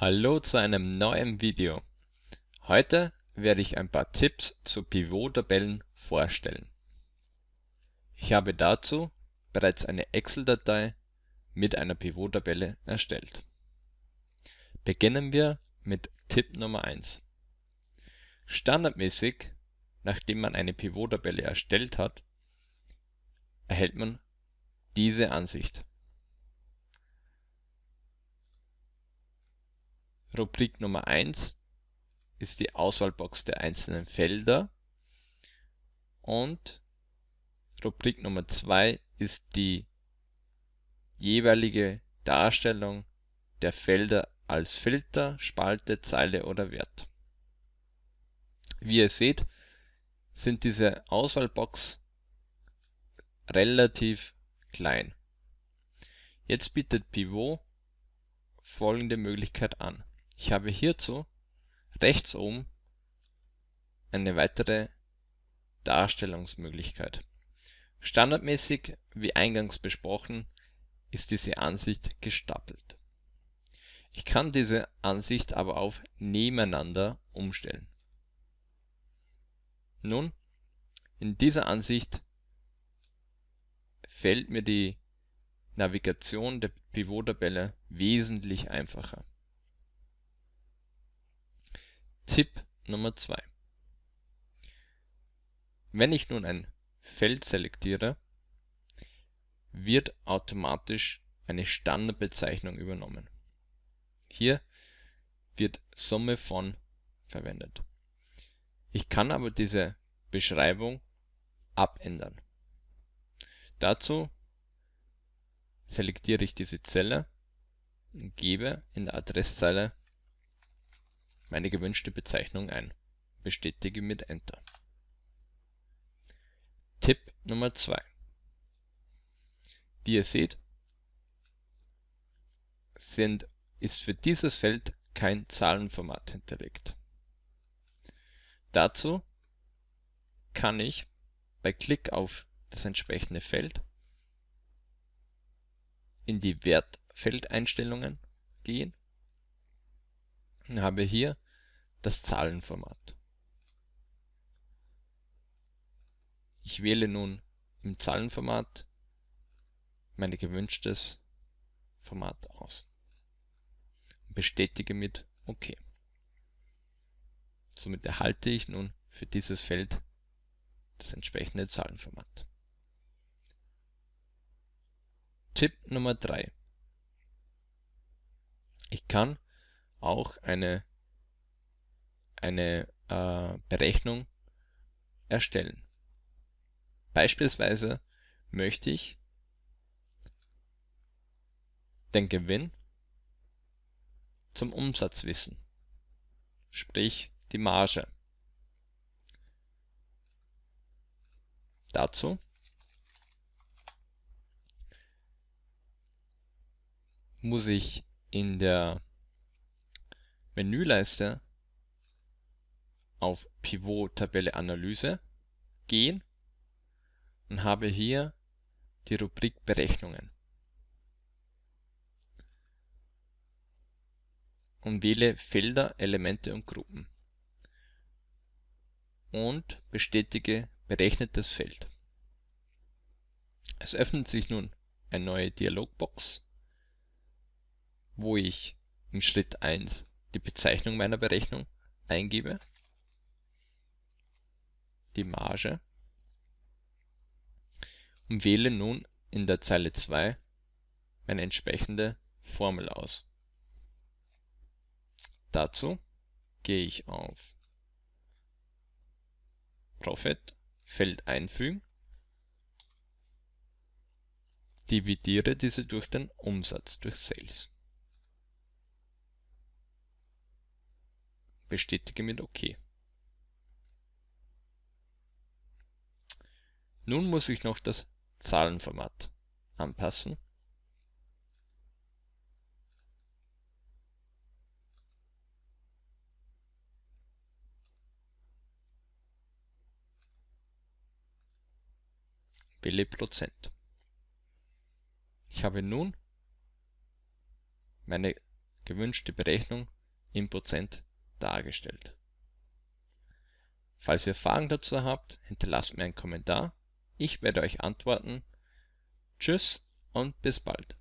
Hallo zu einem neuen Video. Heute werde ich ein paar Tipps zu Pivot-Tabellen vorstellen. Ich habe dazu bereits eine Excel-Datei mit einer Pivot-Tabelle erstellt. Beginnen wir mit Tipp Nummer 1. Standardmäßig, nachdem man eine Pivot-Tabelle erstellt hat, erhält man diese Ansicht. Rubrik Nummer 1 ist die Auswahlbox der einzelnen Felder und Rubrik Nummer 2 ist die jeweilige Darstellung der Felder als Filter, Spalte, Zeile oder Wert. Wie ihr seht, sind diese Auswahlbox relativ klein. Jetzt bietet Pivot folgende Möglichkeit an. Ich habe hierzu rechts oben eine weitere Darstellungsmöglichkeit. Standardmäßig, wie eingangs besprochen, ist diese Ansicht gestapelt. Ich kann diese Ansicht aber auf Nebeneinander umstellen. Nun, in dieser Ansicht fällt mir die Navigation der Pivot-Tabelle wesentlich einfacher. Tipp Nummer 2 Wenn ich nun ein Feld selektiere, wird automatisch eine Standardbezeichnung übernommen. Hier wird Summe von verwendet. Ich kann aber diese Beschreibung abändern. Dazu selektiere ich diese Zelle und gebe in der Adresszeile meine gewünschte Bezeichnung ein. Bestätige mit Enter. Tipp Nummer 2 Wie ihr seht, sind, ist für dieses Feld kein Zahlenformat hinterlegt. Dazu kann ich bei Klick auf das entsprechende Feld in die Wertfeldeinstellungen gehen und habe hier das Zahlenformat. Ich wähle nun im Zahlenformat mein gewünschtes Format aus bestätige mit OK. Somit erhalte ich nun für dieses Feld das entsprechende Zahlenformat. Tipp Nummer 3. Ich kann auch eine, eine äh, Berechnung erstellen. Beispielsweise möchte ich den Gewinn zum Umsatz wissen, sprich die Marge. Dazu muss ich in der Menüleiste auf Pivot Tabelle Analyse gehen und habe hier die Rubrik Berechnungen. Und wähle Felder, Elemente und Gruppen. Und bestätige berechnetes Feld. Es öffnet sich nun eine neue Dialogbox, wo ich im Schritt 1 die Bezeichnung meiner Berechnung eingebe, die Marge und wähle nun in der Zeile 2 meine entsprechende Formel aus. Dazu gehe ich auf Profit, Feld einfügen, dividiere diese durch den Umsatz, durch Sales. Bestätige mit OK. Nun muss ich noch das Zahlenformat anpassen. Wähle Prozent. Ich habe nun meine gewünschte Berechnung in Prozent dargestellt. Falls ihr Fragen dazu habt, hinterlasst mir einen Kommentar. Ich werde euch antworten. Tschüss und bis bald.